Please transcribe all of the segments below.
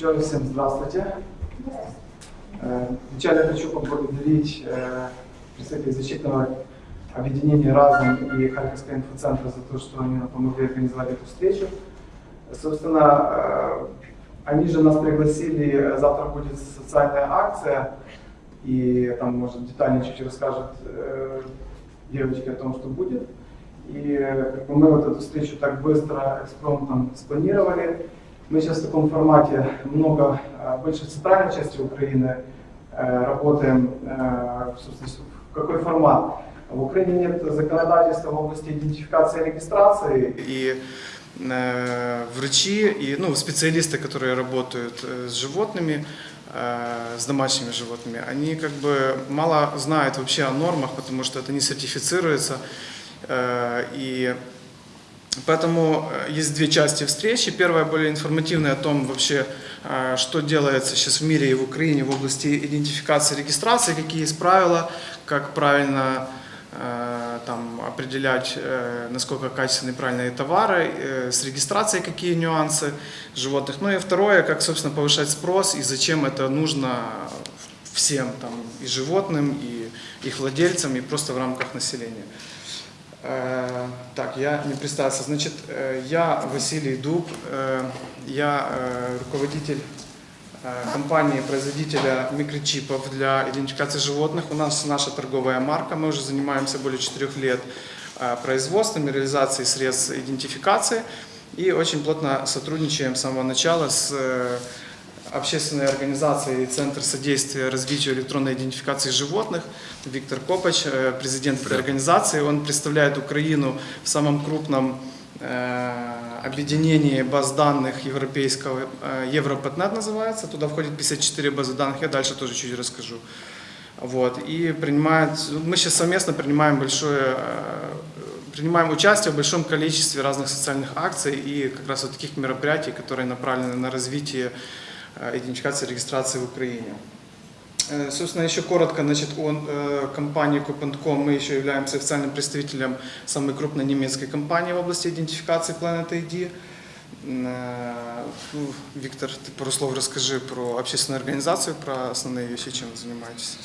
Еще раз всем здравствуйте. Э, Вначале хочу поблагодарить э, представителей защитного объединения «Разум» и Харьковского инфоцентра за то, что они нам помогли организовать эту встречу. Собственно, э, они же нас пригласили, завтра будет социальная акция, и там, может, детальнее чуть расскажут э, девочки о том, что будет. И мы вот эту встречу так быстро, экспромтом спланировали. Мы сейчас в таком формате много, э, больше в центральной части Украины э, работаем. Э, собственно, в какой формат? В Украине нет законодательства в области идентификации и регистрации. И э, врачи и ну, специалисты, которые работают с животными, с домашними животными, они как бы мало знают вообще о нормах, потому что это не сертифицируется. И поэтому э, есть две части встречи. Первая более информативная о том вообще, э, что делается сейчас в мире и в Украине в области идентификации регистрации, какие есть правила, как правильно э, там, определять, насколько качественные правильные товары, с регистрацией какие нюансы животных. Ну и второе, как, собственно, повышать спрос и зачем это нужно всем, там, и животным, и их владельцам, и просто в рамках населения. Так, я не представился. Значит, я Василий Дуб, я руководитель компании-производителя микрочипов для идентификации животных. У нас наша торговая марка, мы уже занимаемся более 4 лет производством и реализацией средств идентификации и очень плотно сотрудничаем с самого начала с э, общественной организацией Центр содействия развитию электронной идентификации животных. Виктор Копач, э, президент этой организации, он представляет Украину в самом крупном э, объединении баз данных европейского, э, Европетнет называется, туда входит 54 базы данных, я дальше тоже чуть расскажу. Вот, и принимает, мы сейчас совместно принимаем большое, принимаем участие в большом количестве разных социальных акций и как раз вот таких мероприятий, которые направлены на развитие идентификации и регистрации в Украине. Э, Собственно, еще коротко, значит, о э, компании Coop.com. Мы еще являемся официальным представителем самой крупной немецкой компании в области идентификации Planet ID. Э, ну, Виктор, ты пару слов расскажи про общественную организацию, про основные вещи, чем вы занимаетесь.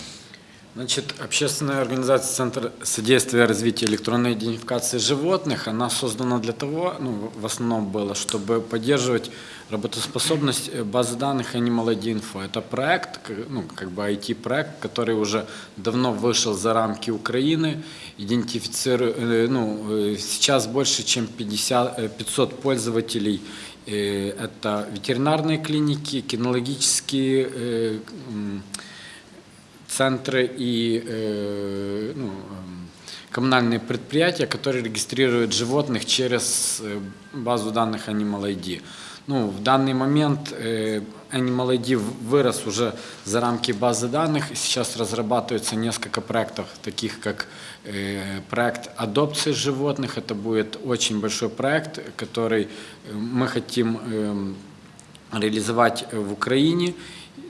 Значит, общественная организация Центр содействия развития электронной идентификации животных, она создана для того, ну, в основном было, чтобы поддерживать работоспособность э, базы данных Animal ID Info. Это проект, ну, как бы IT-проект, который уже давно вышел за рамки Украины, идентифицирует, э, ну, э, сейчас больше, чем 50, э, 500 пользователей это ветеринарные клиники, кинологические центры и э, ну, эм, коммунальные предприятия, которые регистрируют животных через э, базу данных Animal ID. Ну, в данный момент э, Animal ID вырос уже за рамки базы данных. Сейчас разрабатывается несколько проектов, таких как проект адопции животных. Это будет очень большой проект, который мы хотим эм, реализовать в Украине,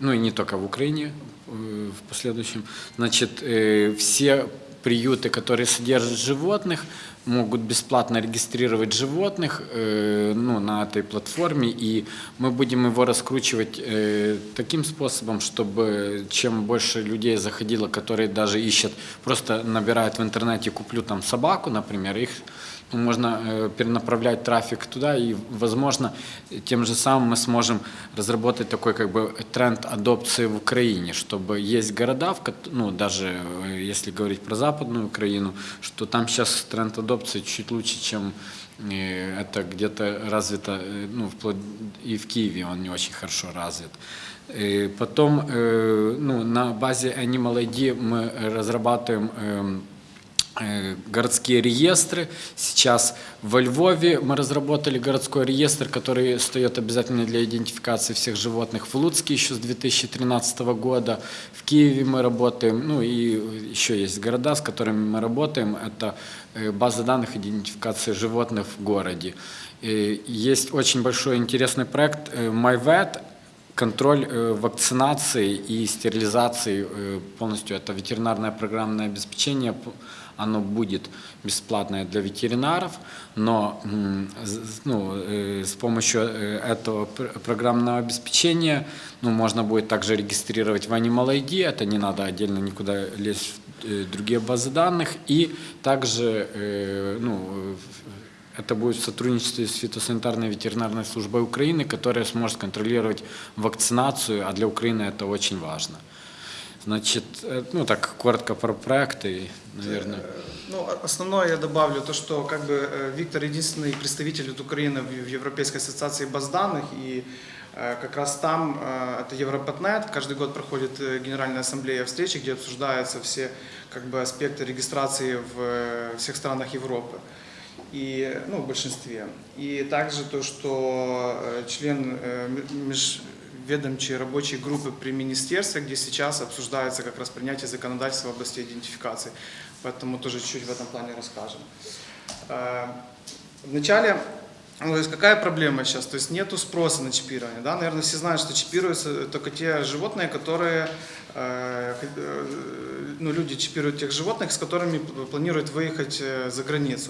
ну и не только в Украине в последующем. Значит, э, все приюты, которые содержат животных, могут бесплатно регистрировать животных э, ну, на этой платформе, и мы будем его раскручивать э, таким способом, чтобы чем больше людей заходило, которые даже ищут, просто набирают в интернете «куплю там собаку», например, их можно э, перенаправлять трафик туда, и, возможно, тем же самым мы сможем разработать такой как бы тренд адопции в Украине, чтобы есть города, в ну, даже э, если говорить про Западную Украину, что там сейчас тренд адопции чуть лучше, чем э, это где-то развито, ну, вплоть и в Киеве он не очень хорошо развит. Э, Потом ну, на базе Animal ID мы разрабатываем эм, городские реестры. Сейчас во Львове мы разработали городской реестр, который стоит обязательно для идентификации всех животных. В Луцке еще с 2013 года. В Киеве мы работаем. Ну и еще есть города, с которыми мы работаем. Это э, база данных идентификации животных в городе. Э, Есть очень большой интересный проект э, MyVet, контроль э, вакцинации и стерилизации э, полностью это ветеринарное программное обеспечение, оно будет бесплатное для ветеринаров, но ну, э, с помощью э, этого пр- программного обеспечения ну, можно будет также регистрировать в Animal ID, это не надо отдельно никуда лезть в э, другие базы данных, и также ну, это будет в сотрудничестве с фитосанитарной ветеринарной службой Украины, которая сможет контролировать вакцинацию, а для Украины это очень важно. Значит, э, ну так коротко про проекты, наверное. Ну, о- основное я добавлю то, что как бы э, Виктор единственный представитель от Украины в Европейской ассоциации баз данных, и э, как раз там э, это Европатнет, каждый год проходит э, Генеральная ассамблея встречи, где обсуждаются все как бы аспекты регистрации в э, всех странах Европы. И, ну, в большинстве. И также то, что э, член э, межведомчей рабочей группы при министерстве, где сейчас обсуждается как раз принятие законодательства в области идентификации. Поэтому тоже чуть-чуть в этом плане расскажем. Э, Вначале, ну, то есть какая проблема сейчас? То есть нету спроса на чипирование. Да? Наверное, все знают, что чипируются только те животные, которые, э, э, ну, люди чипируют тех животных, с которыми планируют выехать за границу.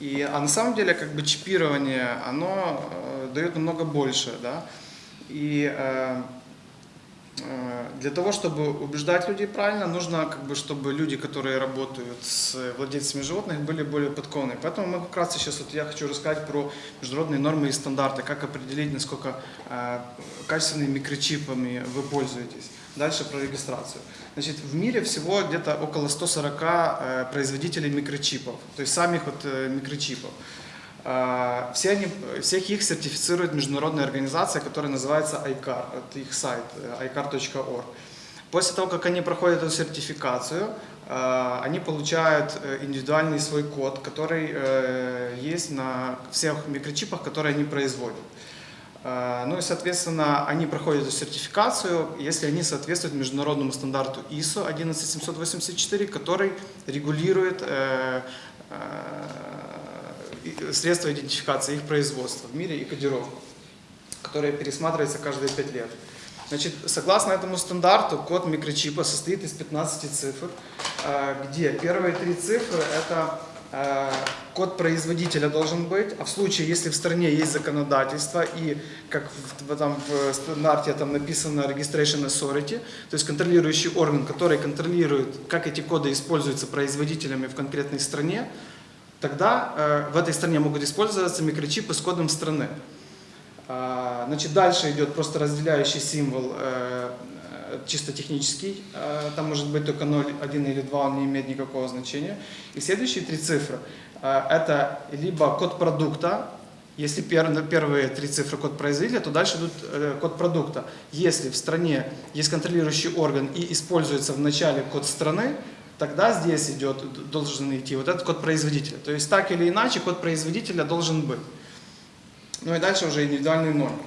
И, а на самом деле как бы чипирование, оно дает намного больше. Да? И э, Э, Для того, чтобы убеждать людей правильно, нужно, как бы, чтобы люди, которые работают с владельцами животных, были более подкованы. Поэтому мы как раз сейчас, вот я хочу рассказать про международные нормы и стандарты, как определить, насколько э, качественными микрочипами вы пользуетесь. Дальше про регистрацию. Значит, в мире всего где-то около 140 э, производителей микрочипов, то есть самих вот э, микрочипов. А, Все они, всех их сертифицирует международная организация, которая называется ICAR. Это их сайт э, icar.org. После того, как они проходят эту сертификацию, э, они получают э, индивидуальный свой код, который э, есть на всех микрочипах, которые они производят. Э, Ну и, соответственно, они проходят эту сертификацию, если они соответствуют международному стандарту ISO 11784, который регулирует средства идентификации их производства в мире и кодировку, которая пересматривается каждые 5 лет. Значит, согласно этому стандарту, код микрочипа состоит из 15 цифр, э, где первые три цифры это э, код производителя должен быть, а в случае, если в стране есть законодательство и, как в, там, в стандарте там написано Registration Authority, то есть контролирующий орган, который контролирует, как эти коды используются производителями в конкретной стране, тогда э, в этой стране могут использоваться микрочипы с кодом страны. А, Значит, дальше идет просто разделяющий символ, э, э, чисто технический. Э, Там может быть только 0, 1 или 2, он не имеет никакого значения. И следующие три цифры это либо код продукта, если первые три цифры код производителя, то дальше идут код продукта. Если в стране есть контролирующий орган и используется в начале код страны, тогда здесь идет, должен идти вот этот код производителя. То есть так или иначе код производителя должен быть. Ну и дальше уже индивидуальные нормы.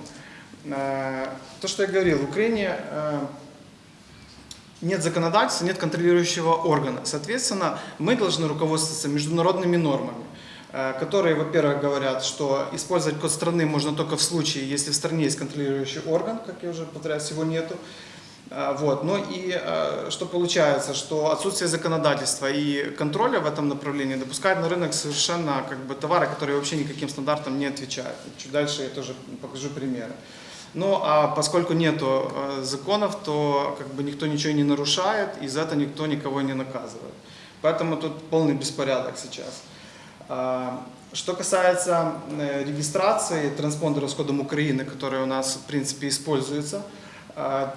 Э, То, что я говорил, в Украине э, нет законодательства, нет контролирующего органа. Соответственно, мы должны руководствоваться международными нормами, э, которые, во-первых, говорят, что использовать код страны можно только в случае, если в стране есть контролирующий орган, как я уже повторяюсь, его нету. Э, Вот. Ну и э, что получается, что отсутствие законодательства и контроля в этом направлении допускает на рынок совершенно как бы товары, которые вообще никаким стандартам не отвечают. Чуть дальше я тоже покажу примеры. Ну а поскольку нету э, законов, то как бы никто ничего не нарушает, и за это никто никого не наказывает. Поэтому тут полный беспорядок сейчас. А, Что касается э, регистрации транспондеров с кодом Украины, которые у нас в принципе используются, а,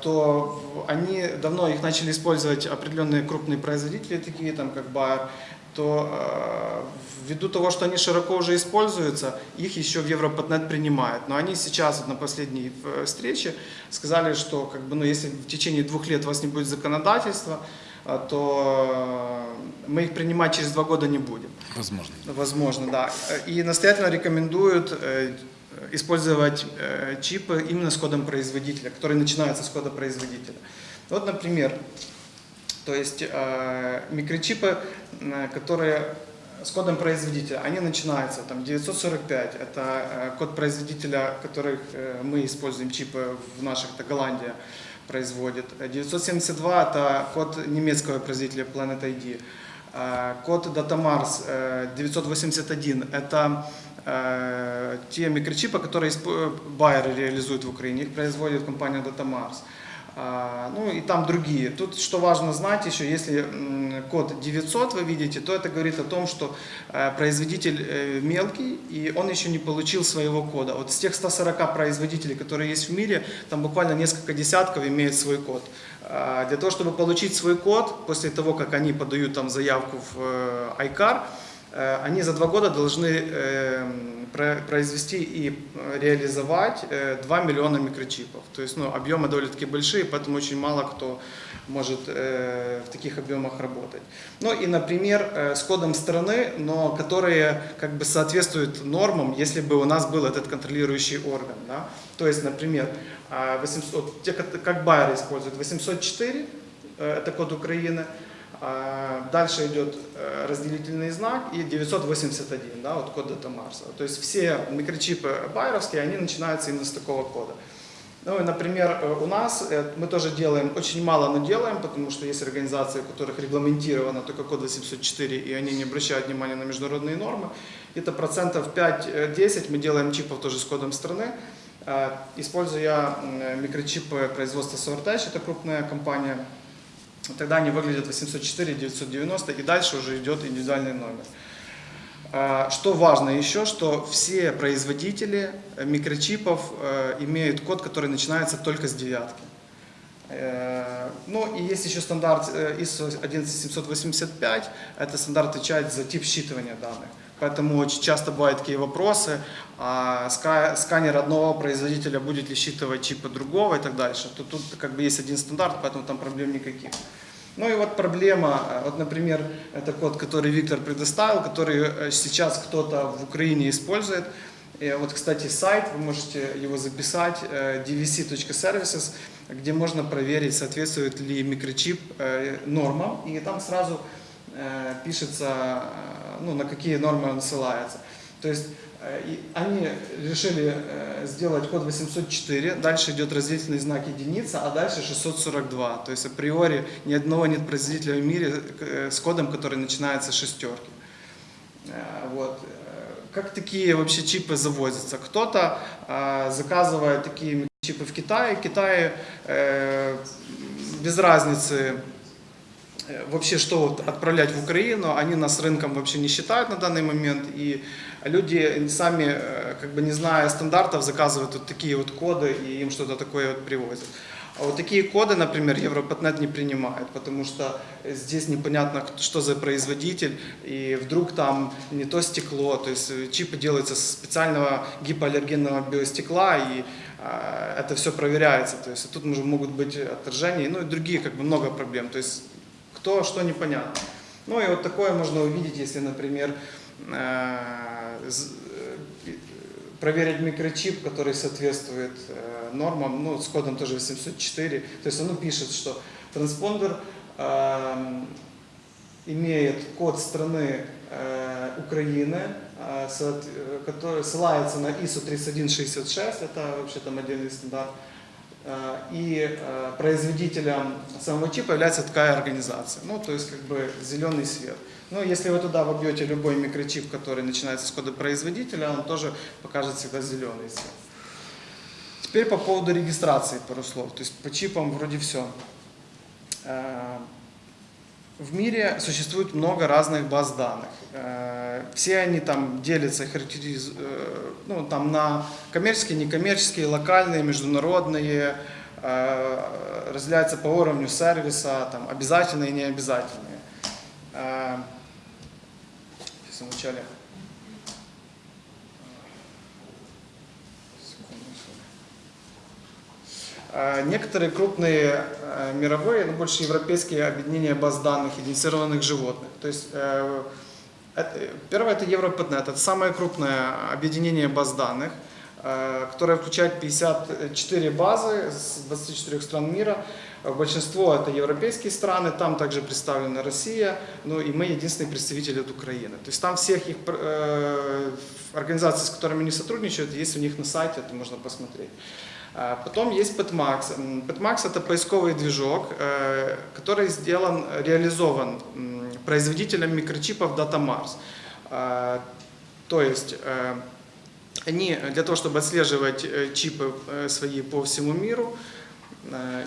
то в- они давно их начали использовать определенные крупные производители, такие там как Bayer, то э, ввиду того, что они широко уже используются, их еще в Европатнет принимают. Но они сейчас вот на последней э, встрече сказали, что как бы, ну, если в течение двух лет у вас не будет законодательства, а, то э, мы их принимать через два года не будем. Возможно. Возможно, да. И настоятельно рекомендуют э, использовать э, чипы именно с кодом производителя, который начинается с кода производителя. Вот, например, то есть э, микрочипы, э, которые с кодом производителя, они начинаются там 945, это э, код производителя, который э, мы используем, чипы в наших, это Голландия производит. Э, 972 это код немецкого производителя Planet ID. Э, Код Datamars э, 981 это э, те микрочипы, которые испо- Bayer реализует в Украине, их производит компания Datamars. А, Ну и там другие. Тут что важно знать еще, если код 900 вы видите, то это говорит о том, что э, производитель э, мелкий и он еще не получил своего кода. Вот с тех 140 производителей, которые есть в мире, там буквально несколько десятков имеют свой код. А, Для того, чтобы получить свой код, после того, как они подают там заявку в э, ICAR, э, они за два года должны э, про- произвести и э, реализовать э, 2 миллиона микрочипов. То есть ну, объемы довольно-таки большие, поэтому очень мало кто может э, в таких объемах работать. Ну и, например, э, с кодом страны, но которые как бы соответствуют нормам, если бы у нас был этот контролирующий орган. Да? То есть, например, а, 800, вот те, как- Bayer использует, 804, э, это код Украины, Дальше идет э, разделительный знак и 981, да, вот код Data Mars. То есть все микрочипы байеровские, они начинаются именно с такого кода. Ну и, например, э, у нас э, мы тоже делаем, очень мало, но делаем, потому что есть организации, у которых регламентировано только код 804, и они не обращают внимания на международные нормы. Где-то процентов 5-10 мы делаем чипов тоже с кодом страны, используя микрочипы производства Sortage, это крупная компания, Тогда они выглядят 804, 990 и дальше уже идет индивидуальный номер. А, Что важно еще, что все производители микрочипов э, имеют код, который начинается только с девятки. Э, Ну и есть еще стандарт э, ISO 11785, это стандарт отвечает за тип считывания данных. Поэтому очень часто бывают такие вопросы, а ска- сканер одного производителя будет ли считывать чипы другого и так дальше. То тут как бы есть один стандарт, поэтому там проблем никаких. Ну и вот проблема, э, вот, например, это код, который Виктор предоставил, который э, сейчас кто-то в Украине использует. И вот, кстати, сайт, вы можете его записать, э, dvc.services, где можно проверить, соответствует ли микрочип э, нормам, и там сразу пишется, э, ну, на какие нормы он ссылается. То есть э, они решили э, сделать код 804, дальше идет разделительный знак единица, а дальше 642. То есть априори ни одного нет производителя в мире э, с кодом, который начинается с шестерки. Э, Вот. Э, Как такие вообще чипы завозятся? Кто-то э, заказывает такие чипы в Китае. Китае э, без разницы э, вообще что вот отправлять в Украину, они нас рынком вообще не считают на данный момент, и люди сами, э, как бы не зная стандартов, заказывают вот такие вот коды и им что-то такое вот привозят. А вот такие коды, например, Европатнет не принимает, потому что здесь непонятно, что за производитель, и вдруг там не то стекло, то есть э, чипы делаются из специального гипоаллергенного биостекла, и а, это все проверяется, то есть тут могут быть отторжения, ну и другие как бы много проблем, то есть кто что непонятно. Ну и вот такое можно увидеть, если, например, э, э, проверить микрочип, который соответствует э, нормам, ну, с кодом тоже 804. То есть оно пишет, что транспондер имеет код страны Украины, который ссылается на ISO 3166, это вообще там отдельный стандарт. Э, И э, производителем самого чипа является такая организация. Ну, то есть как бы зеленый свет. Ну, если вы туда вобьете любой микрочип, который начинается с кода производителя, он тоже покажет всегда зеленый свет. Теперь по поводу регистрации пару слов. То есть по чипам вроде все. В мире существует много разных баз данных. Э, Все они там делятся, характериз... э, ну, там на коммерческие, некоммерческие, локальные, международные, э, разделяются по уровню сервиса, там, обязательные и необязательные. Сейчас вначале. Секунду, Э, Некоторые крупные э, мировые, но больше европейские объединения баз данных идентифицированных животных. То есть э, это- первое это Европатнет, это самое крупное объединение баз данных. э, которая включает 54 базы с 24 стран мира. Э, Большинство это европейские страны, там также представлена Россия, ну и мы единственный представитель от Украины. То есть там всех их э, организаций, с которыми они сотрудничают, есть у них на сайте, это можно посмотреть. А Потом есть Petmax. Petmax это поисковый движок, э, который сделан, реализован производителем микрочипов DataMars. А, То есть э, они для того, чтобы отслеживать э, чипы свои по всему миру,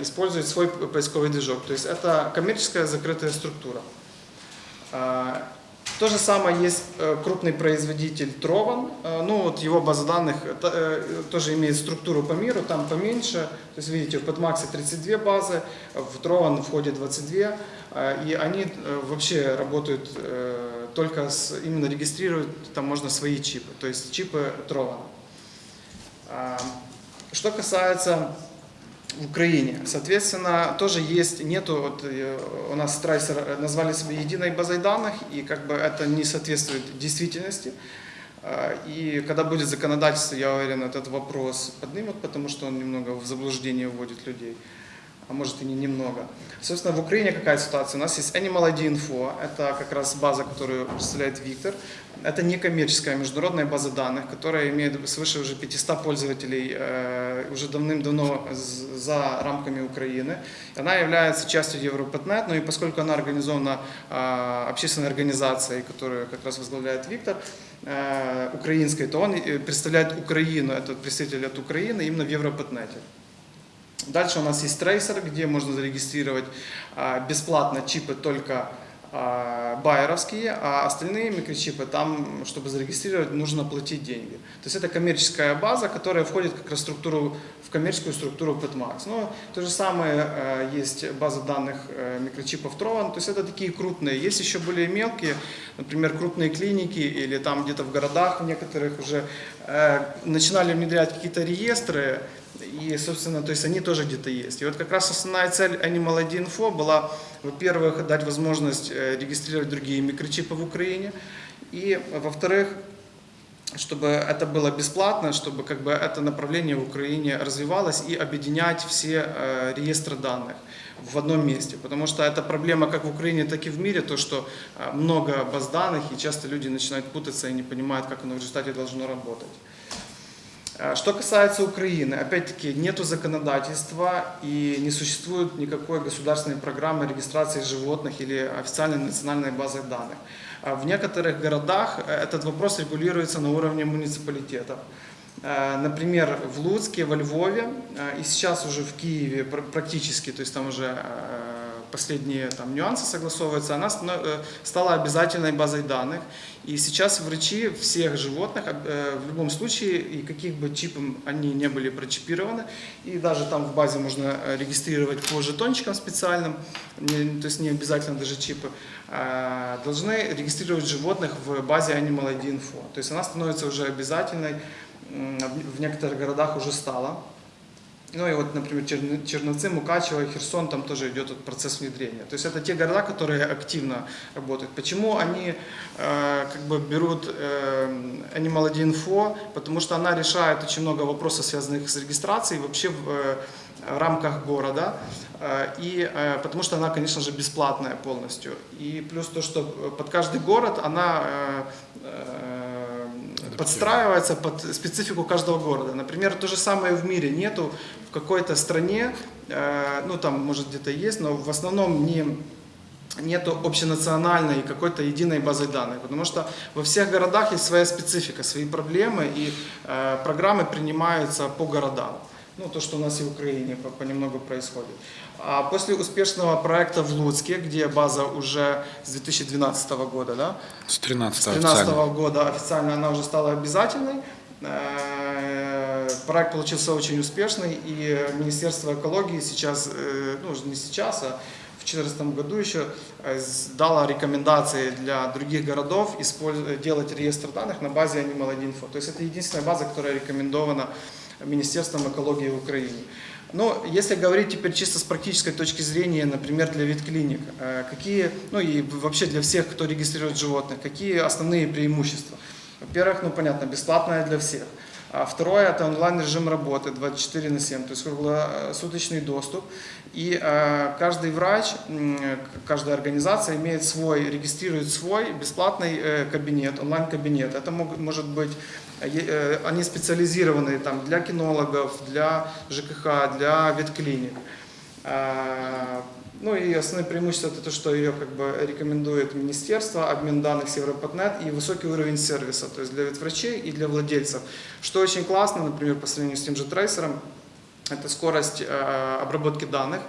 используют свой поисковый движок. То есть это коммерческая закрытая структура. То же самое есть э, крупный производитель Trovan. Э, Ну вот его база данных э, тоже имеет структуру по миру, там поменьше. То есть видите, в Petmax 32 базы, в Trovan входит 22. э, И они вообще работают только с, именно регистрируют, там можно свои чипы, то есть чипы Trovan. А, Что касается в Украине. Соответственно, тоже есть, нету, вот, э, у нас Страйсер назвали себе единой базой данных, и как бы это не соответствует действительности. А, И когда будет законодательство, я уверен, этот вопрос поднимут, потому что он немного в заблуждение вводит людей, а может и не немного. Собственно, в Украине какая ситуация? У нас есть Animal ID Info, это как раз база, которую представляет Виктор. Это некоммерческая международная база данных, которая имеет свыше уже 500 пользователей э, уже давным-давно за рамками Украины. Она является частью Европетнет, но и поскольку она организована э, общественной организацией, которую как раз возглавляет Виктор, э, украинской, то он э, представляет Украину, этот представитель от Украины именно в Европетнете. Дальше у нас есть трейсер, где можно зарегистрировать а, бесплатно чипы только а, байеровские, а остальные микрочипы там, чтобы зарегистрировать, нужно платить деньги. То есть это коммерческая база, которая входит как раз в структуру, в коммерческую структуру Petmax. Ну, то же самое э, есть база данных э, микрочипов Trovan, то есть это такие крупные. Есть еще более мелкие, например, крупные клиники или там где-то в городах в некоторых уже э, начинали внедрять какие-то реестры, и, собственно, то есть они тоже где-то есть. И вот как раз основная цель Animal ID Info была, во-первых, дать возможность э, регистрировать другие микрочипы в Украине, и, во-вторых, чтобы это было бесплатно, чтобы как бы это направление в Украине развивалось и объединять все э, реестры данных в одном месте. Потому что это проблема как в Украине, так и в мире, то, что э, много баз данных, и часто люди начинают путаться и не понимают, как оно в результате должно работать. Э, Что касается Украины, опять-таки нету законодательства и не существует никакой государственной программы регистрации животных или официальной национальной базы данных. А В некоторых городах э, этот вопрос регулируется на уровне муниципалитетов. Э, Например, в Луцке, во Львове э, и сейчас уже в Киеве пр- практически, то есть там уже э, последние там, нюансы согласовываются, она э, стала обязательной базой данных. И сейчас врачи всех животных э, в любом случае, и каких бы чипом они не были прочипированы, и даже там в базе можно э, регистрировать по жетончикам специальным, то есть не обязательно даже чипы, э, должны регистрировать животных в базе Animal ID Info. То есть она становится уже обязательной, в некоторых городах уже стала. Ну и вот, например, Черн- Черновцы, Мукачево, Херсон, там тоже идет вот процесс внедрения. То есть это те города, которые активно работают. Почему они э, как бы берут э, Animal Info? Потому что она решает очень много вопросов, связанных с регистрацией вообще в э, рамках города. Э, И э, потому что она, конечно же, бесплатная полностью. И плюс то, что под каждый город она э, э, подстраивается под специфику каждого города. Например, то же самое в мире. Нету в какой-то стране, э, ну там может где-то есть, но в основном не нету общенациональной какой-то единой базы данных, потому что во всех городах есть своя специфика, свои проблемы, и э, программы принимаются по городам. Ну, то, что у нас и в Украине по- понемногу происходит. А после успешного проекта в Луцке, где база уже с 2012 года, да, С 13 с 2013 года официально она уже стала обязательной. Э, Проект получился очень успешный, и Министерство экологии сейчас, э, ну не сейчас, а в 2014 году еще э, дало рекомендации для других городов делать реестр данных на базе Animal Info. То есть это единственная база, которая рекомендована Министерством экологии в Украине. Но если говорить теперь чисто с практической точки зрения, например, для ветклиник, э, какие, ну и вообще для всех, кто регистрирует животных, какие основные преимущества? Во-первых, ну понятно, бесплатная для всех. А второе – это онлайн-режим работы 24 на 7, то есть круглосуточный доступ. И э, каждый врач, к- каждая организация имеет свой, регистрирует свой бесплатный э, кабинет, онлайн-кабинет. Это мог- может быть, э, э, они специализированы там, для кинологов, для ЖКХ, для ветклиник. А, Ну и основное преимущество это то, что ее как бы рекомендует министерство, обмен данных с Европатнет и высокий уровень сервиса, то есть для ветврачей и для владельцев. Что очень классно, например, по сравнению с тем же трейсером, это скорость э, обработки данных.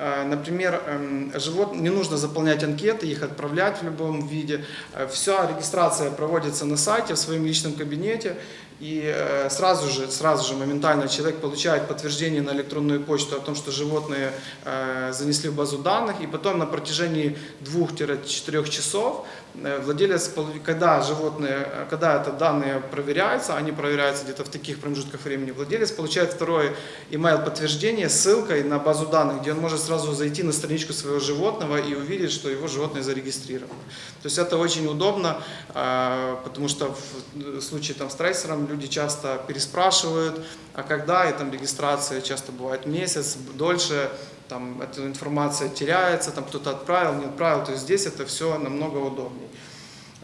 Э, Например, эм, живот, не нужно заполнять анкеты, их отправлять в любом виде. Э, Вся регистрация проводится на сайте, в своем личном кабинете. И э, сразу же, сразу же моментально человек получает подтверждение на электронную почту о том, что животные э, занесли в базу данных. И потом на протяжении 2-4 часов владелец, полу- когда животные, э, когда это данные проверяются, они проверяются где-то в таких промежутках времени, владелец получает второе email подтверждение ссылкой на базу данных, где он может сразу зайти на страничку своего животного и увидеть, что его животное зарегистрировано. То есть это очень удобно, э, потому что в случае там, с трейсером люди часто переспрашивают, а когда, и там регистрация часто бывает месяц, дольше, там эта информация теряется, там кто-то отправил, не отправил, то есть здесь это все намного удобнее.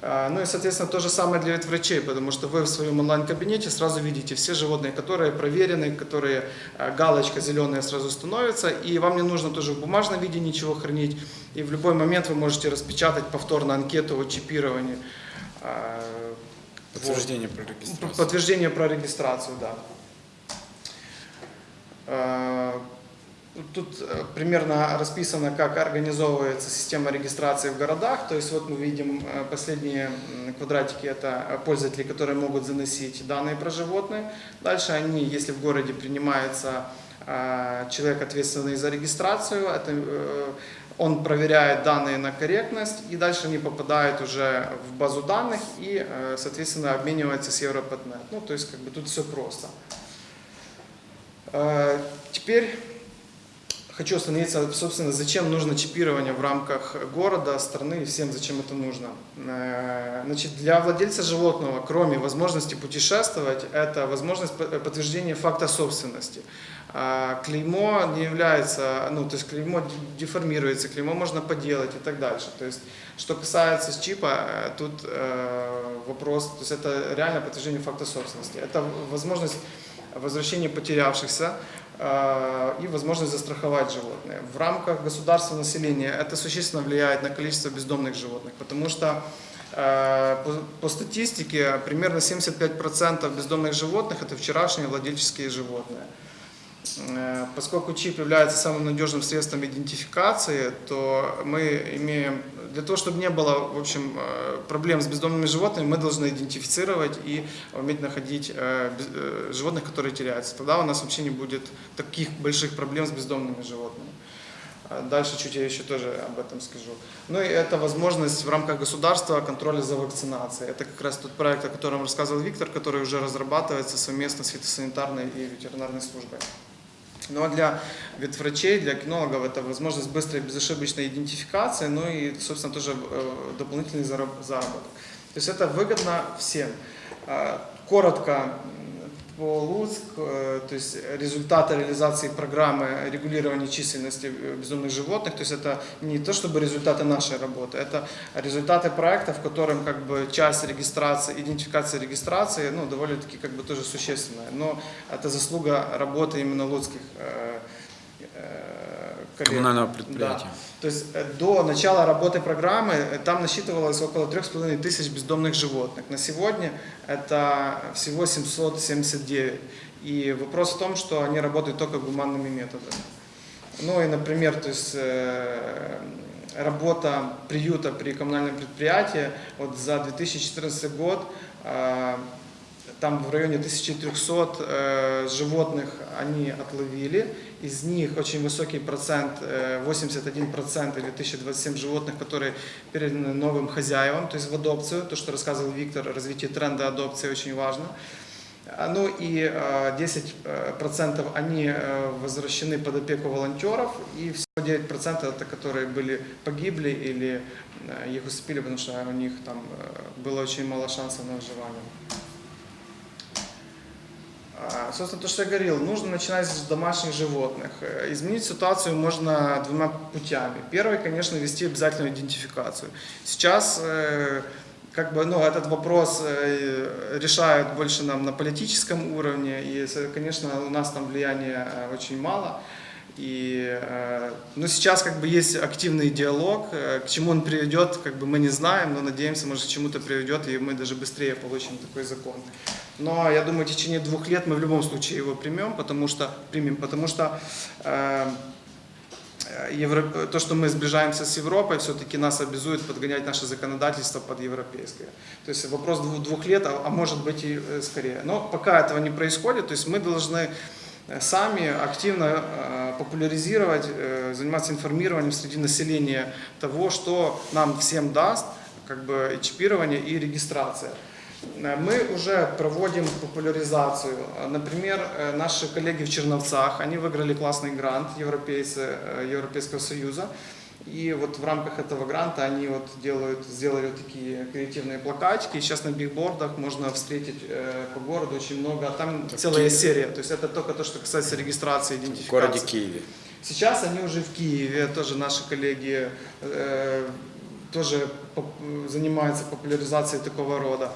А, Ну и, соответственно, то же самое для ветврачей, потому что вы в своем онлайн-кабинете сразу видите все животные, которые проверены, которые а, галочка зеленая сразу становится, и вам не нужно тоже в бумажном виде ничего хранить, и в любой момент вы можете распечатать повторно анкету о чипировании. А, Подтверждение про вот. регистрацию. Подтверждение про регистрацию, да. Тут э, примерно расписано, как организовывается система регистрации в городах. То есть вот мы видим э, последние квадратики, это пользователи, которые могут заносить данные про животные. Дальше они, если в городе принимается э, человек, ответственный за регистрацию, это, он проверяет данные на корректность, и дальше они попадают уже в базу данных и, соответственно, обмениваются с Европатнет. Ну, то есть, как бы тут все просто. Теперь хочу остановиться, собственно, зачем нужно чипирование в рамках города, страны и всем, зачем это нужно. Э, Значит, для владельца животного, кроме возможности путешествовать, это возможность по- подтверждения факта собственности. А Клеймо не является, ну, то есть клеймо деформируется, клеймо можно поделать и так дальше. То есть, что касается чипа, э, тут э, вопрос, то есть это реально подтверждение факта собственности. Это возможность возвращения потерявшихся э, и возможность застраховать животное. В рамках государства населения это существенно влияет на количество бездомных животных, потому что э, по статистике примерно 75% бездомных животных это вчерашние владельческие животные. Э, Поскольку чип является самым надежным средством идентификации, то мы имеем, для того, чтобы не было в общем, э, проблем с бездомными животными, мы должны идентифицировать и уметь находить э, животных, которые теряются. Тогда у нас вообще не будет таких больших проблем с бездомными животными. А Дальше чуть я еще тоже об этом скажу. Ну и это возможность в рамках государства контроля за вакцинацией. Это как раз тот проект, о котором рассказывал Виктор, который уже разрабатывается совместно с фитосанитарной и ветеринарной службой. Ну а для ветврачей, для кинологов это возможность быстрой безошибочной идентификации, ну и, собственно, тоже э, дополнительный зараб- заработок. То есть это выгодно всем. А, Коротко по Луцк, э, то есть результаты реализации программы регулирования численности э, бездомных животных, то есть это не то чтобы результаты нашей работы, это результаты проекта, в котором как бы часть регистрации, идентификации регистрации, ну, довольно-таки как бы тоже существенная, но это заслуга работы именно луцких э, коллег. Коммунального Да. предприятия. То есть э, до начала работы программы э, там насчитывалось около 3,5 тысяч бездомных животных. На сегодня это всего 779. И вопрос в том, что они работают только гуманными методами. Ну и, например, то есть, э, работа приюта при коммунальном предприятии вот за 2014 год там в районе 1300 э, животных они отловили. Из них очень высокий процент, э, 81% или 1027 животных, которые переданы новым хозяевам, то есть в адопцию. То, что рассказывал Виктор, развитие тренда адопции очень важно. А, Ну и э, 10% они э, возвращены под опеку волонтеров, и всего 9% это которые были погибли или э, их усыпили, потому что у них там э, было очень мало шансов на выживание. А, Собственно, то, что я говорил, нужно начинать с домашних животных. Э, Изменить ситуацию можно двумя путями. Первый, конечно, вести обязательную идентификацию. Сейчас э, как бы, ну, этот вопрос э, решают больше нам на политическом уровне, и, конечно, у нас там влияния очень мало. И, э, ну, сейчас как бы есть активный диалог, э, к чему он приведет, как бы мы не знаем, но надеемся, может, к чему-то приведет, и мы даже быстрее получим такой закон. Но я думаю, в течение двух лет мы в любом случае его примем, потому что примем, потому что э, э, Евро- то, что мы сближаемся с Европой, все-таки нас обязует подгонять наше законодательство под европейское. То есть вопрос двух, двух лет, а, а может быть и скорее. Но пока этого не происходит, то есть мы должны сами активно э, популяризировать, э, заниматься информированием среди населения того, что нам всем даст как бы и чипирование и регистрация. Э, Мы уже проводим популяризацию. Например, наши коллеги в Черновцах, они выиграли классный грант европейцы, Европейского Союза. И вот в рамках этого гранта они вот делают, сделали вот такие креативные плакатики. И сейчас на бигбордах можно встретить э, по городу очень много. А там целая Киеве. серия. То есть это только то, что касается регистрации, В идентификации. городе Киеве. Сейчас они уже в Киеве, тоже наши коллеги э, тоже занимаются популяризацией такого рода.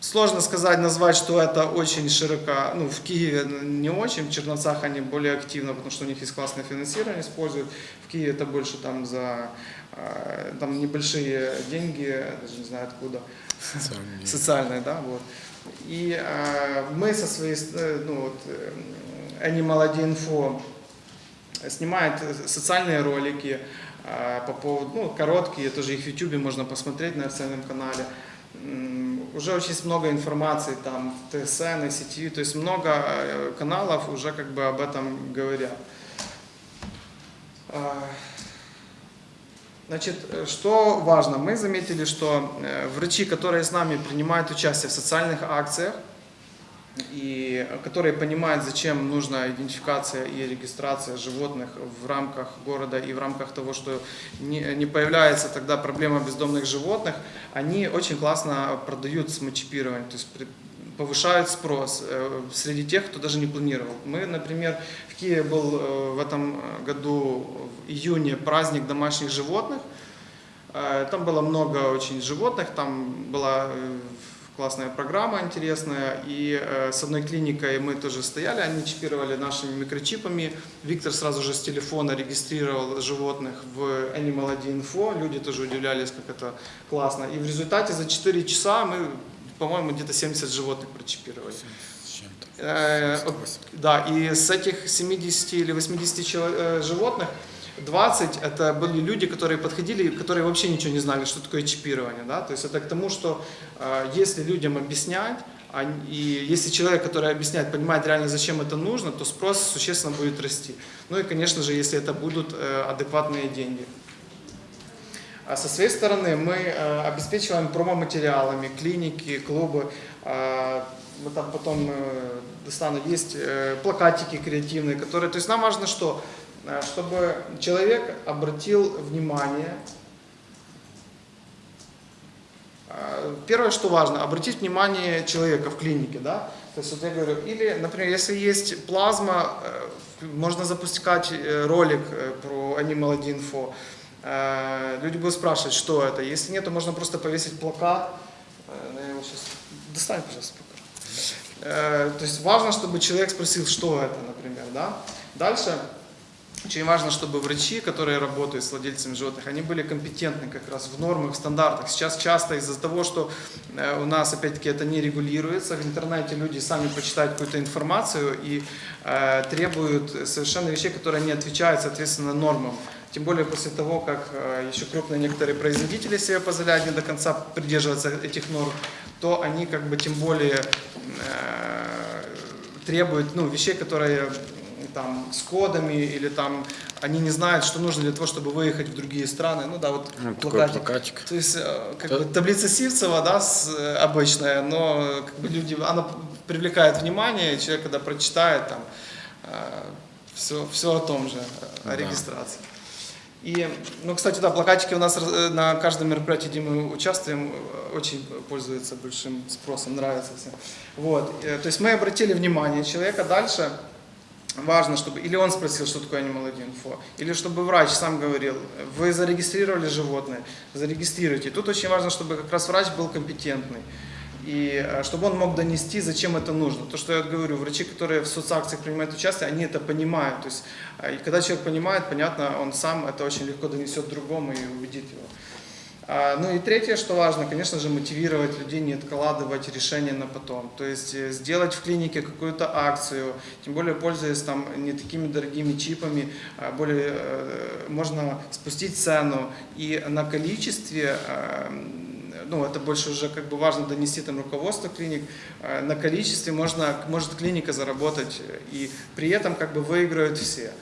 Сложно сказать, назвать, что это очень широко, ну, в Киеве не очень, в Черновцах они более активно, потому что у них есть классное финансирование, используют. В Киеве это больше там за э, там небольшие деньги, даже не знаю откуда, Социальные. социальные, да, вот. И э, мы со своей, э, ну вот, э, Animal ID Info снимает социальные ролики э, по поводу, ну, короткие, тоже их в YouTube можно посмотреть на официальном канале. Уже очень много информации там ТСН, и сети, то есть много э, каналов уже как бы об этом говорят. А, Значит, э, что важно? Мы заметили, что э, врачи, которые с нами принимают участие в социальных акциях, и которые понимают, зачем нужна идентификация и регистрация животных в рамках города и в рамках того, что не, не появляется тогда проблема бездомных животных, они очень классно продают самочипирование, то есть повышают спрос э, среди тех, кто даже не планировал. Мы, например, в Киеве был э, в этом году в июне праздник домашних животных, Э, Там было много очень животных, там была классная программа интересная, и э, с одной клиникой мы тоже стояли, они чипировали нашими микрочипами. Виктор сразу же с телефона регистрировал животных в Animal ID Info, люди тоже удивлялись, как это классно. И в результате за 4 часа мы, по-моему, где-то 70 животных прочипировали. Э, Да, и с этих 70 или 80 чело- э, животных 20 это были люди, которые подходили, которые вообще ничего не знали, что такое чипирование. Да? То есть это к тому, что э, если людям объяснять, и если человек, который объясняет, понимает реально, зачем это нужно, то спрос существенно будет расти. Ну и, конечно же, если это будут э, адекватные деньги. А со своей стороны мы э, обеспечиваем промо-материалами, клиники, клубы. Э, вот там потом достану, есть плакатики креативные, которые... То есть нам важно что? Э, Чтобы человек обратил внимание Э, Первое, что важно, обратить внимание человека в клинике, да, то есть вот я говорю, или, например, если есть плазма, э, можно запускать э, ролик э, про Animal Info, люди будут спрашивать, что это, если нет, то можно просто повесить плакат, ну, я его сейчас, достань, пожалуйста, покажу. То есть важно, чтобы человек спросил, что это, например, да. Дальше очень важно, чтобы врачи, которые работают с владельцами животных, они были компетентны как раз в нормах, в стандартах. Сейчас часто из-за того, что э, у нас, опять-таки, это не регулируется, в интернете люди сами почитают какую-то информацию и э, требуют совершенно вещей, которые не отвечают, соответственно, нормам. Тем более после того, как э, еще крупные некоторые производители себе позволяют не до конца придерживаться этих норм, то они как бы тем более э, требуют ну, вещей, которые там с кодами или там они не знают, что нужно для того, чтобы выехать в другие страны. Ну да, вот Ну, плакатик. плакатик. То есть э, как Да. бы таблица Сивцева, да, с, э, обычная, но э, как бы люди, она привлекает внимание, человек, когда прочитает, там все, все о том же, э, о Да. регистрации. И, ну, кстати, да, плакатики у нас э, на каждом мероприятии, где мы участвуем, э, очень пользуются большим спросом, нравится всем. Вот, э, то есть мы обратили внимание человека дальше, важно, чтобы или он спросил, что такое Animal Info, или чтобы врач сам говорил, вы зарегистрировали животное, зарегистрируйте. Тут очень важно, чтобы как раз врач был компетентный. И э, чтобы он мог донести, зачем это нужно. То, что я говорю, врачи, которые в соцакциях принимают участие, они это понимают. То есть, э, и когда человек понимает, понятно, он сам это очень легко донесет другому и убедит его. А, Ну и третье, что важно, конечно же, мотивировать людей, не откладывать решение на потом. То есть э, сделать в клинике какую-то акцию, тем более пользуясь там не такими дорогими чипами, а более, э, можно спустить цену и на количестве, э, ну это больше уже как бы важно донести там руководство клиник, на количестве можно, может клиника заработать и при этом как бы выиграют все.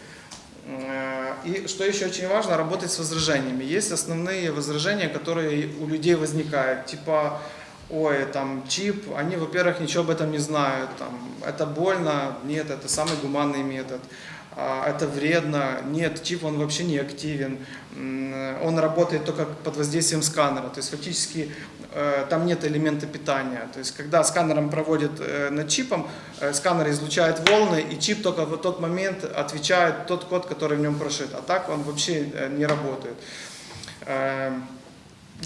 Э, И что еще очень важно, работать с возражениями. Есть основные возражения, которые у людей возникают, типа, ой, там чип, они, во-первых, ничего об этом не знают, там, это больно, нет, это самый гуманный метод, А, это вредно, нет, чип, он вообще не активен, он работает только под воздействием сканера, то есть фактически там нет элемента питания. То есть когда сканером проводят э, над чипом, э, сканер излучает волны, и чип только в тот момент отвечает тот код, который в нем прошит. А так он вообще э, не работает. Э,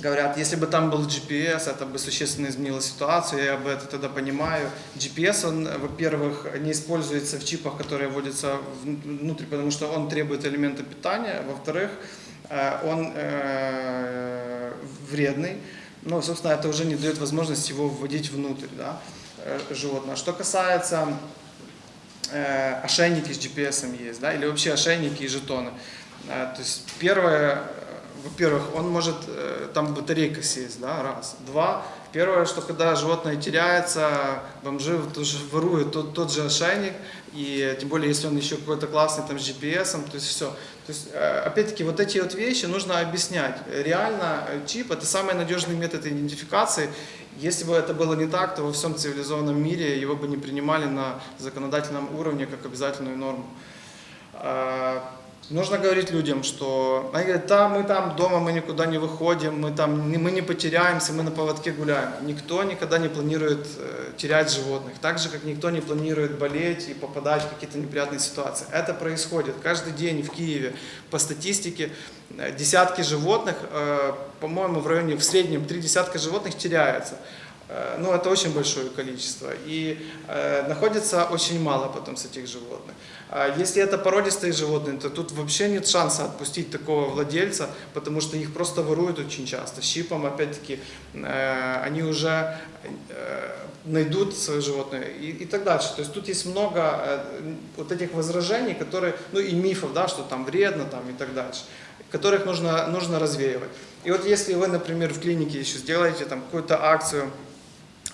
Говорят, если бы там был GPS, это бы существенно изменило ситуацию, я бы это тогда понимаю. GPS, он, во-первых, не используется в чипах, которые вводятся вн- внутрь, потому что он требует элемента питания. Во-вторых, э, он э, вредный. Ну, собственно, это уже не дает возможности его вводить внутрь да, э, животного. Что касается э, ошейники с GPS есть, да, или вообще ошейники и жетоны. Э, то есть первое, э, во-первых, он может, э, там батарейка сесть, да, раз. Два, первое, что когда животное теряется, бомжи тоже воруют тот, тот же ошейник, и тем более, если он еще какой-то классный там с GPS, то есть все. То есть, э, опять-таки, вот эти вот вещи нужно объяснять. Реально э, чип – это самый надежный метод идентификации. Если бы это было не так, то во всем цивилизованном мире его бы не принимали на законодательном уровне как обязательную норму. Нужно говорить людям, что они говорят, да, мы там дома, мы никуда не выходим, мы там мы не потеряемся, мы на поводке гуляем. Никто никогда не планирует э, терять животных, так же, как никто не планирует болеть и попадать в какие-то неприятные ситуации. Это происходит каждый день в Киеве. По статистике э, десятки животных, э, по-моему, в районе в среднем три десятка животных теряется. Э, Ну, это очень большое количество. И э, находится очень мало потом с этих животных. А если это породистые животные, то тут вообще нет шанса отпустить такого владельца, потому что их просто воруют очень часто. Щипом, опять-таки, э, они уже э, найдут свое животное и, и так дальше. То есть тут есть много э, вот этих возражений, которые, ну и мифов, да, что там вредно там и так дальше, которых нужно, нужно развеивать. И вот если вы, например, в клинике еще сделаете там какую-то акцию,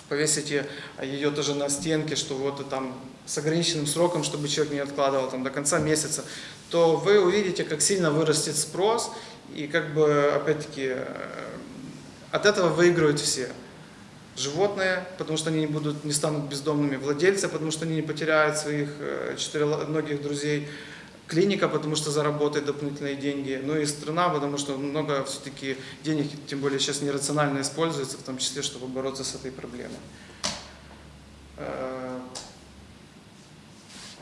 повесите ее тоже на стенке, что вот и там с ограниченным сроком, чтобы человек не откладывал там до конца месяца, то вы увидите, как сильно вырастет спрос, и как бы, опять-таки, э, от этого выигрывают все. Животные, потому что они не, будут, не станут бездомными, владельцы, потому что они не потеряют своих э, четыремногих друзей, клиника, потому что заработает дополнительные деньги, ну и страна, потому что много все-таки денег, тем более сейчас нерационально используется, в том числе, чтобы бороться с этой проблемой. Э,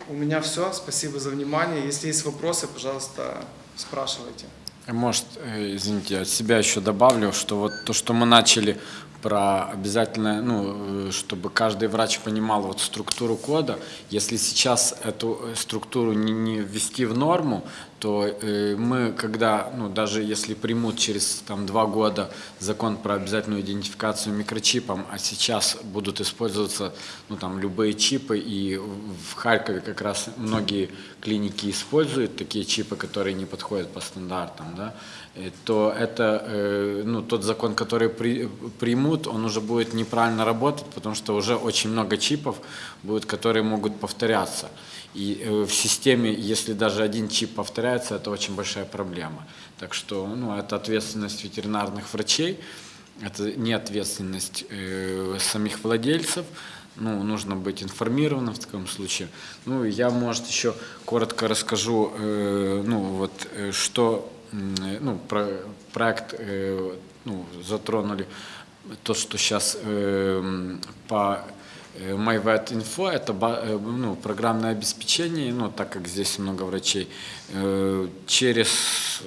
У меня все. Спасибо за внимание. Если есть вопросы, пожалуйста, спрашивайте. Может, э, извините, от себя еще добавлю, что вот то, что мы начали про обязательно, ну, э, чтобы каждый врач понимал вот структуру кода, если сейчас эту э, структуру не, не ввести в норму, то э, мы, когда, ну, даже если примут через там, два года закон про обязательную идентификацию микрочипом, а сейчас будут использоваться ну, там, любые чипы, и в Харькове как раз многие клиники используют такие чипы, которые не подходят по стандартам, да, то это, э, ну, тот закон, который при- примут, он уже будет неправильно работать, потому что уже очень много чипов будет, которые могут повторяться. И э, в системе, если даже один чип повторяется, это очень большая проблема. Так что ну, это ответственность ветеринарных врачей, это не ответственность э, самих владельцев. Ну, нужно быть информированным в таком случае. Ну, я, может, еще коротко расскажу, э, ну, вот, э, что э, ну, про, проект э, ну, затронули то, что сейчас по э, MyVet.info это э, ну, программное обеспечение, ну, так как здесь много врачей, э, через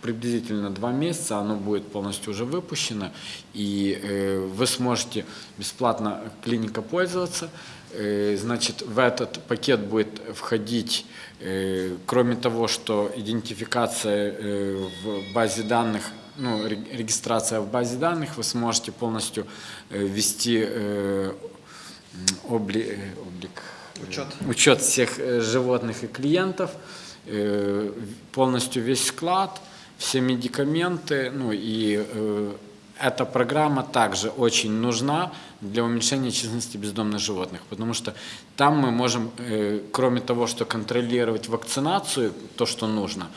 приблизительно два месяца оно будет полностью уже выпущено, и э, вы сможете бесплатно клиника пользоваться. Э, Значит, в этот пакет будет входить, э, кроме того, что идентификация э, в базе данных, ну, ре- регистрация в базе данных, вы сможете полностью ввести обли- облик, Учет. учет всех животных и клиентов, полностью весь склад, все медикаменты, ну и эта программа также очень нужна для уменьшения численности бездомных животных, потому что там мы можем, э, кроме того, что контролировать вакцинацию, то, что нужно,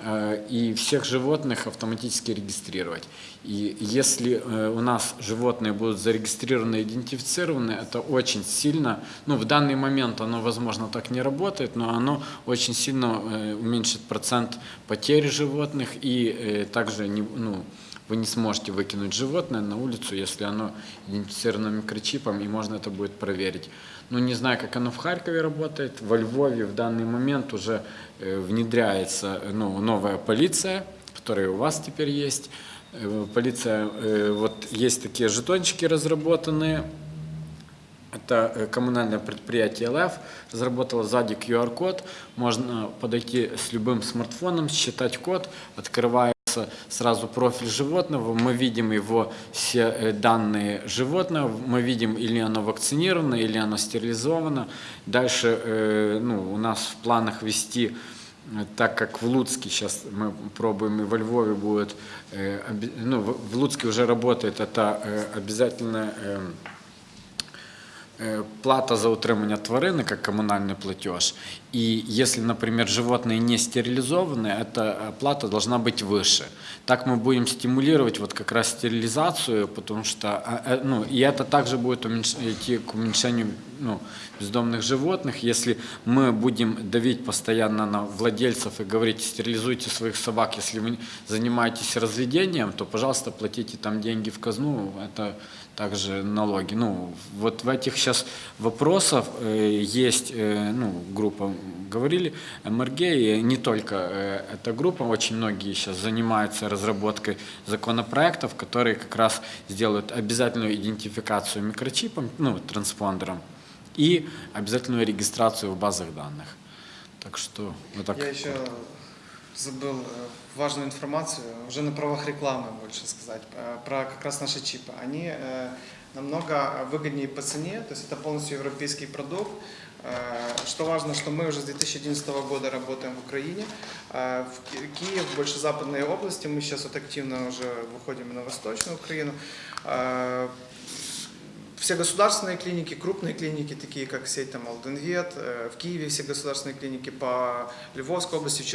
э, и всех животных автоматически регистрировать. И если э, у нас животные будут зарегистрированы, идентифицированы, это очень сильно, ну в данный момент оно, возможно, так не работает, но оно очень сильно уменьшит процент потерь животных и также ну, вы не сможете выкинуть животное на улицу, если оно идентифицировано микрочипом, и можно это будет проверить. Ну, не знаю, как оно в Харькове работает. Во Львове в данный момент уже э, внедряется э, ну, новая полиция, которая у вас теперь есть. Э, Полиция, вот есть такие жетончики разработанные, это коммунальное предприятие ЛФ разработало сзади QR-код. Можно подойти с любым смартфоном, считать код, открывается сразу профиль животного, мы видим его все э, данные животного, мы видим, или оно вакцинировано, или оно стерилизовано. Дальше э, ну, у нас в планах вести Э, так как в Луцке сейчас мы пробуем и во Львове будет, ну, в Луцке уже работает, это обязательно э, э, плата за утримання тварини, как коммунальный платеж. И если, например, животные не стерилизованы, эта плата должна быть выше. Так мы будем стимулировать вот как раз стерилизацию, потому что, ну, и это также будет уменьш- идти к уменьшению ну, бездомных животных. Если мы будем давить постоянно на владельцев и говорить, стерилизуйте своих собак, если вы занимаетесь разведением, то, пожалуйста, платите там деньги в казну, это также налоги. Ну, вот в этих сейчас вопросах э, есть, э, ну, группа, говорили, МРГ, и не только э, эта группа, очень многие сейчас занимаются разработкой законопроектов, которые как раз сделают обязательную идентификацию микрочипом, ну, транспондером, и обязательную регистрацию в базах данных. Так что вот так. Я еще забыл э, важную информацию, уже на правах рекламы больше сказать, э, про как раз наши чипы. Они э, намного выгоднее по цене, то есть это полностью европейский продукт. Что важно, что мы уже с 2011 года работаем в Украине. В Ки- Киев, больше западные области, мы сейчас вот активно уже выходим на восточную Украину. Все государственные клиники, крупные клиники, такие как сеть там Алденвет, э, в Киеве все государственные клиники по Львовской области, в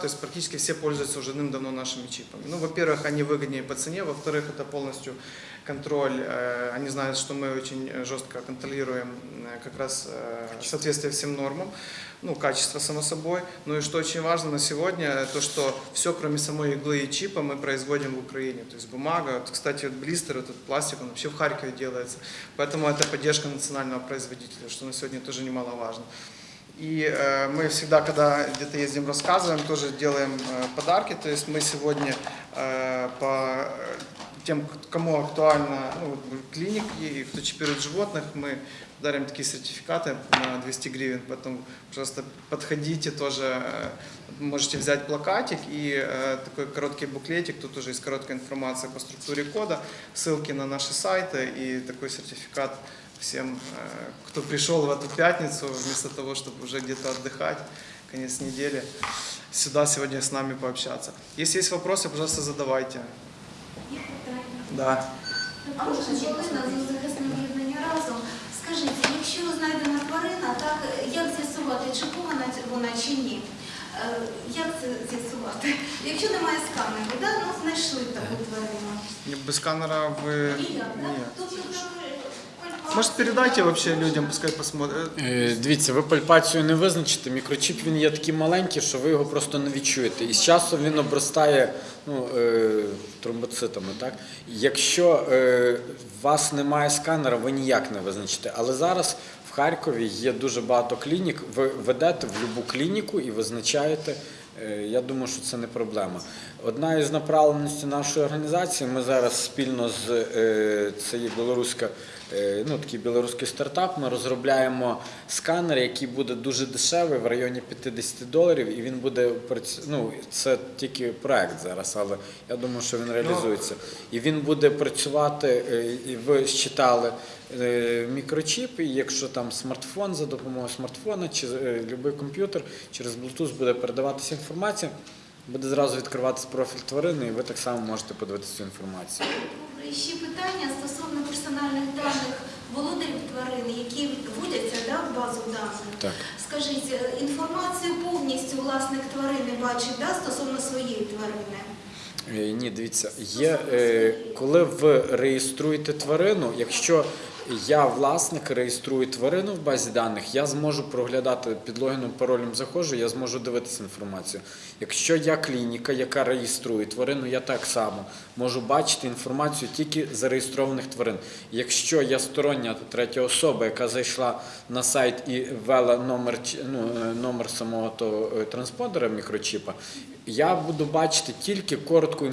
то есть практически все пользуются уже давно нашими чипами. Ну, во-первых, они выгоднее по цене, во-вторых, это полностью контроль, э, они знают, что мы очень жестко контролируем э, как раз соответствие всем нормам, ну, качество, само собой. Ну и что очень важно на сегодня, э, то, что все, кроме самой иглы и чипа, мы производим в Украине. То есть бумага, вот, кстати, вот блистер, этот пластик, он вообще в Харькове делается. Поэтому это поддержка национального производителя, что на сегодня тоже немаловажно. И э, мы всегда, когда где-то ездим, рассказываем, тоже делаем э, подарки. То есть мы сегодня э, по э, тем, кому актуально ну, вот клиники и кто чипирует животных, мы дарим такие сертификаты на 200 гривен. Поэтому, пожалуйста, подходите тоже. э, Можете взять плакатик и э, такой короткий буклетик. Тут уже есть короткая информация по структуре кода, ссылки на наши сайты и такой сертификат всем, э, кто пришел в эту пятницу, вместо того, чтобы уже где-то отдыхать, конец недели, сюда сегодня с нами пообщаться. Если есть вопросы, пожалуйста, задавайте. Да. А можна Галина з захисним разом. Скажіть, якщо знайдена тварина, так як з'ясувати, чи повна вона чи ні? Е, Як це з'ясувати? Якщо немає сканеру, да? ну знайшли таку тварину. Без сканера ви... Ніяк, Ні. так? Тобто, Может, передайте вообще людям, пускай посмотрят. Е, Дивіться, ви пальпацію не визначите. Мікрочіп він є такий маленький, що ви його просто не відчуєте. І з часом він обростає ну, е, тромбоцитами. Так? Якщо е, у вас немає сканера, ви ніяк не визначите. Але зараз в Харкові є дуже багато клінік. Ви ведете в будь-яку клініку і визначаєте. Е, Я думаю, що це не проблема. Одна із направленостей нашої організації, ми зараз спільно з е, білоруська, е, ну такий білоруський стартап. Ми розробляємо сканер, який буде дуже дешевий, в районі 50 доларів, і він буде ну, це тільки проект зараз, але я думаю, що він реалізується. І він буде працювати, е, і ви считали е, мікрочіп, і якщо там смартфон за допомогою смартфона чи е, будь-який комп'ютер через Bluetooth буде передаватися інформація, буде зразу відкриватися профіль тварини, і ви так само можете подивитися цю інформацію. І ще питання стосовно персональних даних володарів тварин, які вводяться да, в базу даних. Так. Скажіть, е, інформацію повністю власник тварини бачить да, стосовно своєї тварини? Е, Ні, дивіться, є е, коли ви реєструєте тварину, якщо я власник реєструю тварину в базі даних, я зможу проглядати під логіном, паролем заходжу, я зможу дивитися інформацію. Якщо я клініка, яка реєструє тварину, я так само можу бачити інформацію тільки зареєстрованих тварин. Якщо я стороння третя особа, яка зайшла на сайт і ввела номер, ну, е, номер самого того е, транспондера мікрочіпа, я буду бачити тільки коротку е,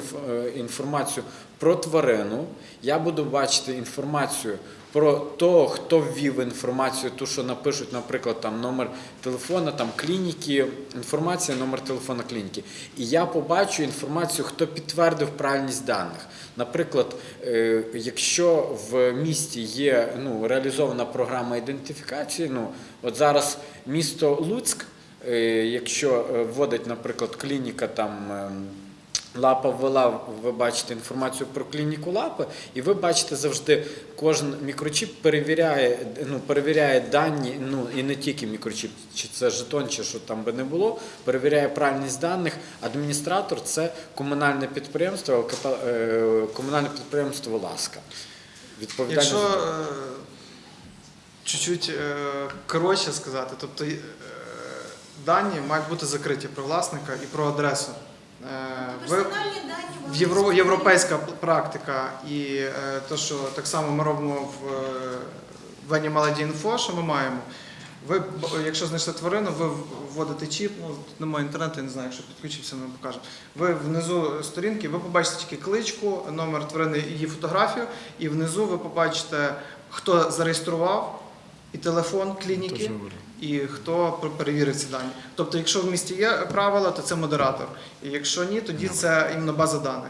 інформацію про тварину. Я буду бачити інформацію про того, хто ввів інформацію, ту, що напишуть, наприклад, там номер телефона, там клініки, інформація, номер телефона клініки. І я побачу інформацію, хто підтвердив правильність даних. Наприклад, е, якщо в місті є ну, реалізована програма ідентифікації, ну от зараз місто Луцьк. Е, Якщо е, вводить, наприклад, клініка там. Лапа ввела, ви бачите інформацію про клініку лапи, і ви бачите завжди, кожен мікрочіп перевіряє, ну, перевіряє дані, ну і не тільки мікрочіп, чи це жетон, чи що там би не було, перевіряє правильність даних. Адміністратор це комунальне підприємство, е, комунальне підприємство Ласка. Відповідальність Якщо е, чуть-чуть е, коротше сказати, тобто дані мають бути закриті про власника і про адресу. Е, євро, європейська практика і е, те, що так само ми робимо в, е, в Animal Info, що ми маємо. Ви, якщо знайшли тварину, ви вводите чіп, ну немає інтернету, я не знаю, якщо підключився, ми покажемо. Ви внизу сторінки, ви побачите тільки кличку, номер тварини і її фотографію, і внизу ви побачите, хто зареєстрував, і телефон клініки, і хто пер- перевірив ці дані. Тобто, якщо в місті є правила, то це модератор. І якщо ні, тоді це іменно база даних.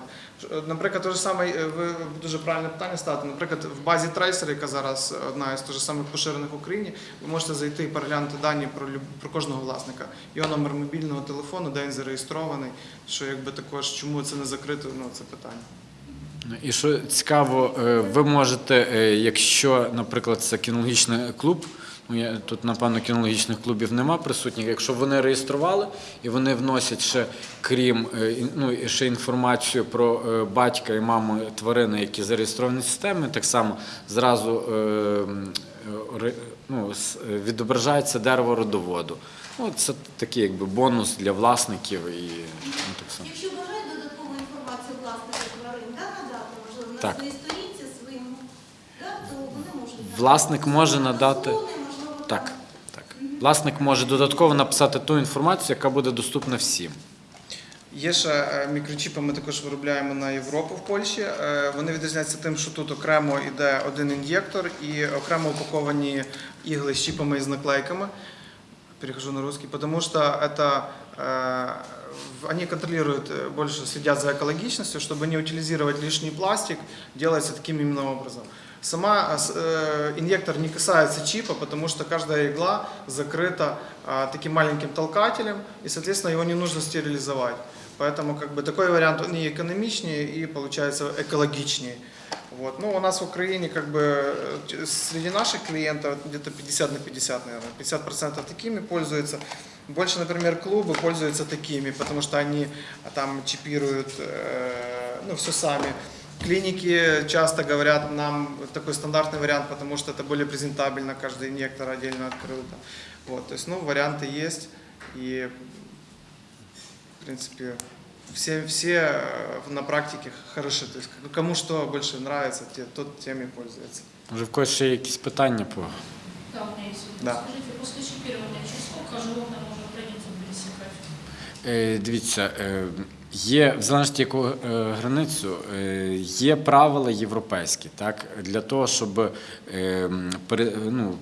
Е, Наприклад, те ж саме, е, ви дуже правильне питання ставите. Наприклад, в базі Tracer, яка зараз одна із дуже самих поширених в Україні, ви можете зайти і переглянути дані про про кожного власника. Його номер мобільного телефону, де він зареєстрований. Що якби також чому це не закрито, ну це питання. І що цікаво, е, ви можете, е, якщо, наприклад, це кінологічний клуб, ну тут напевно кінологічних клубів нема присутніх. Якщо вони реєстрували і вони вносять ще крім е, ну, ще інформацію про е, батька і маму тварини, які зареєстровані в системі, так само зразу е, ну, відображається дерево родоводу. Ну, це такий якби бонус для власників і ну, так само. Якщо бажають додаткову інформацію власника тварин, да, надати, можливо, на своїй сторінці своєму, да, то вони можуть. Власник може надати- Так, так. Власник може додатково написати ту інформацію, яка буде доступна всім. Є ще е, мікрочіпи, ми також виробляємо на Європу в Польщі. Е, Вони відрізняються тим, що тут окремо йде один ін'єктор і окремо упаковані ігли з чіпами і з наклейками. Перехожу на русский, потому что это э, в- они контролируют, э, больше следят за экологичностью, чтобы не утилизировать лишний пластик, делается таким именно образом. Сама с- э, инъектор не касается чипа, потому что каждая игла закрыта э, таким маленьким толкателем, и, соответственно, его не нужно стерилизовать. Поэтому как бы, такой вариант и экономичнее, и получается экологичнее. Вот. Ну, у нас в Украине как бы э, среди наших клиентов где-то 50 на 50, наверное. 50% такими пользуются. Больше, например, клубы пользуются такими, потому что они а, там чипируют э, ну, все сами. Клиники часто говорят нам такой стандартный вариант, потому что это более презентабельно, каждый инъектор отдельно открыл. там. Вот, то есть, ну, варианты есть, и, в принципе, все, все э, на практике хороши. То есть, кому что больше нравится, те, тот тем и пользуется. Може, в когось ще є якісь питання по Да, у меня есть вопрос. Да. Скажите, после чипирования через сколько животное может границу пересекать? Е, Дивіться, е, є в залежності яку е, границю, е, є правила європейські, так для того, щоб е, м, пере- ну,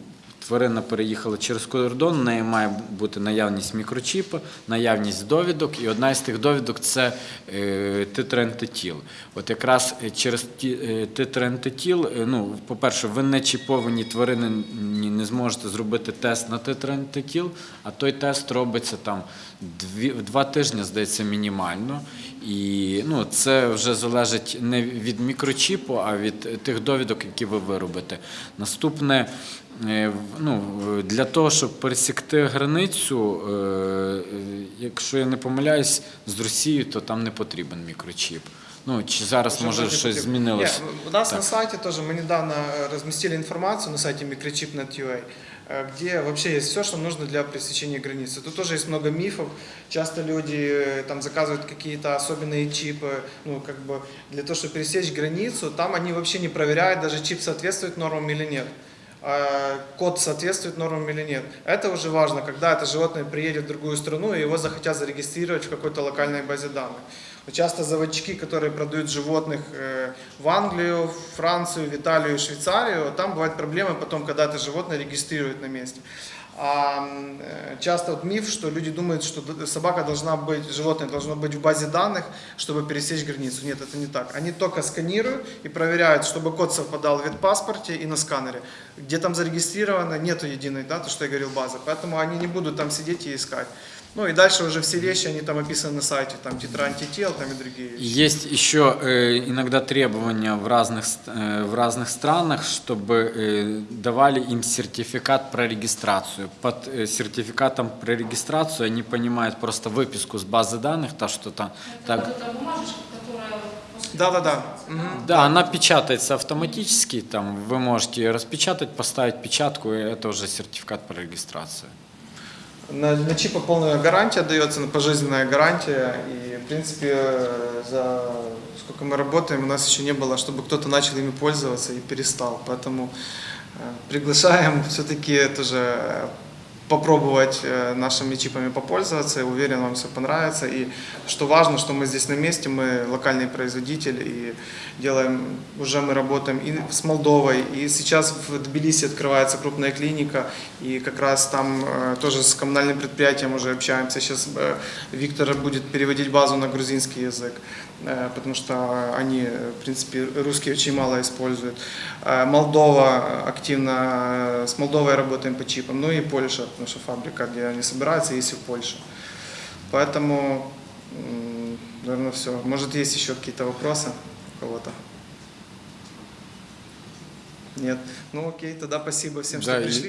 тварина переїхала через кордон, в неї має бути наявність мікрочіпу, наявність довідок, і одна із тих довідок це е, титрентитіл. От якраз е, через ті- е, ну, по-перше, ви не чіповані тварини не зможете зробити тест на титрентитіл, а той тест робиться там два тижні, здається, мінімально. І ну, це вже залежить не від мікрочіпу, а від тих довідок, які ви виробите. Наступне, ну, в- для того, щоб пересікти границю, е, е, якщо я не помиляюсь, з Росією, то там не потрібен мікрочіп. Ну, чи зараз Уже може вроде щось бы- змінилось? Не, у нас Так. на сайте тоже, мы недавно э, разместили информацию на сайте microchip.net.ua, э, где вообще есть все, что нужно для пересечения границы. Тут тоже есть много мифов. Часто люди э, там заказывают какие-то особенные чипы, ну, как бы для того, чтобы пересечь границу, там они вообще не проверяют, даже чип соответствует нормам или нет. А, Код соответствует нормам или нет. Это уже важно, когда это животное приедет в другую страну и его захотят зарегистрировать в какой-то локальной базе данных. Часто заводчики, которые продают животных э, в Англию, Францию, в Италию, Швейцарию, там бывают проблемы потом, когда это животное регистрируют на месте. А э, часто вот миф, что люди думают, что собака должна быть, животное должно быть в базе данных, чтобы пересечь границу. Нет, это не так. Они только сканируют и проверяют, чтобы код совпадал в ветпаспорте и на сканере. Где там зарегистрировано, нету единой, да, то, что я говорил, базы. Поэтому они не будут там сидеть и искать. Ну и дальше уже все вещи, они там описаны на сайте, там титроантител, там и другие вещи. Есть еще э, иногда требования в разных, э, в разных странах, чтобы э, давали им сертификат про регистрацию. Под э, сертификатом про регистрацию они понимают просто выписку с базы данных, то, что там... Так, вот эта бумажечка, которая после Да-да-да. регистрации, Мгм. да, она печатается автоматически, там вы можете ее распечатать, поставить печатку, и это уже сертификат про регистрацию. На, на чипы полная гарантия дается, на пожизненная гарантия. И, в принципе, за сколько мы работаем, у нас еще не было, чтобы кто-то начал ими пользоваться и перестал. Поэтому э, приглашаем все-таки тоже попробовать э, нашими чипами попользоваться. Уверен, вам все понравится. И что важно, что мы здесь на месте, мы локальный производитель и делаем, уже мы работаем и с Молдовой, и сейчас в Тбилиси открывается крупная клиника, и как раз там э, тоже с коммунальным предприятием уже общаемся. Сейчас э, Виктор будет переводить базу на грузинский язык, потому что они, э, в принципе, русский очень мало используют. Э, Молдова активно, э, с Молдовой работаем по чипам, ну и Польша, потому что фабрика, где они собираются, есть и в Польше. Поэтому, наверное, все. Может, есть еще какие-то вопросы у кого-то? Нет. Ну окей, тогда спасибо всем, что Да, пришли.